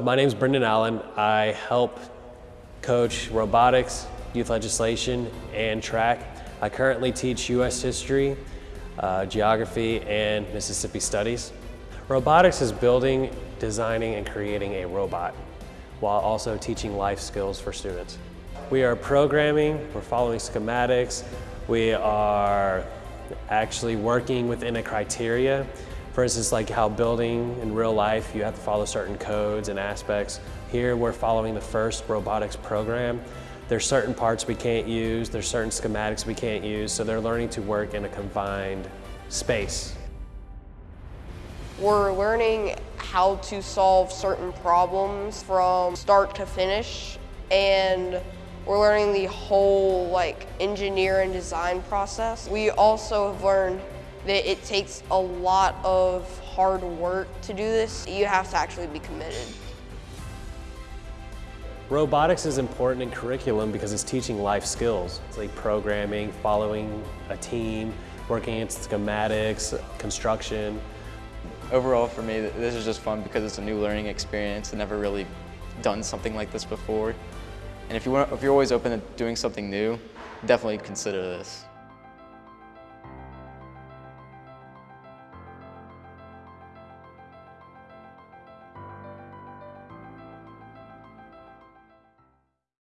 My name is Brendan Allen. I help coach robotics, youth legislation, and track. I currently teach U.S. history, uh, geography, and Mississippi studies. Robotics is building, designing, and creating a robot while also teaching life skills for students. We are programming, we're following schematics, we are actually working within a criteria for instance, like how building in real life, you have to follow certain codes and aspects. Here, we're following the FIRST robotics program. There's certain parts we can't use, there's certain schematics we can't use, so they're learning to work in a confined space. We're learning how to solve certain problems from start to finish, and we're learning the whole like engineer and design process. We also have learned it takes a lot of hard work to do this. You have to actually be committed. Robotics is important in curriculum because it's teaching life skills. It's like programming, following a team, working in schematics, construction. Overall for me, this is just fun because it's a new learning experience. I've never really done something like this before. And if, you want, if you're always open to doing something new, definitely consider this.